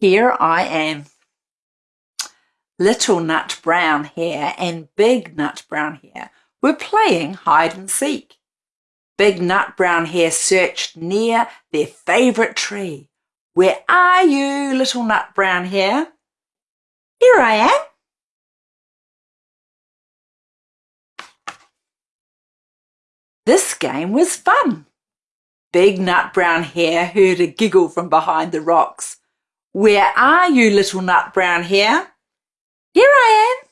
Here I am. Little Nut Brown Hare and Big Nut Brown Hare were playing hide and seek. Big Nut Brown Hare searched near their favourite tree. Where are you, little Nut Brown Hare? Here I am. This game was fun. Big Nut Brown Hare heard a giggle from behind the rocks. Where are you, little Nut Brown Hare? Here I am.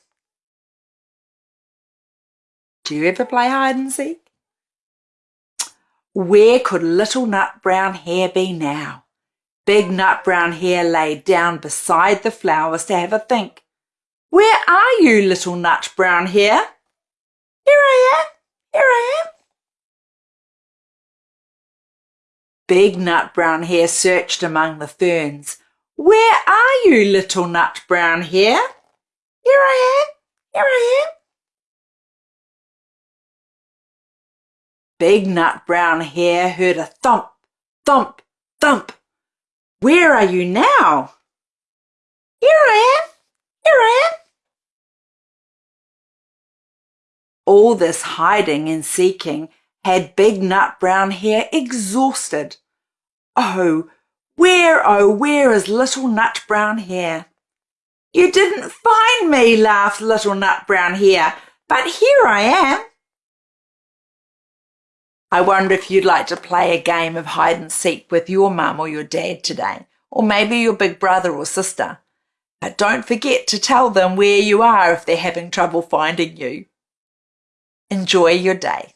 Do you ever play hide and seek? Where could little Nut Brown Hare be now? Big Nut Brown Hare lay down beside the flowers to have a think. Where are you, little Nut Brown Hare? Here I am, here I am. Big Nut Brown Hare searched among the ferns. Where are you, little Nut Brown Hare? Here I am, here I am. Big Nut Brown Hare heard a thump, thump, thump. Where are you now? Here I am, here I am. All this hiding and seeking had Big Nut Brown Hare exhausted. Oh, where, oh, where is Little Nut Brown Hare? You didn't find me, laughed Little Nut Brown Hare, but here I am. I wonder if you'd like to play a game of hide and seek with your mum or your dad today, or maybe your big brother or sister. But don't forget to tell them where you are if they're having trouble finding you. Enjoy your day.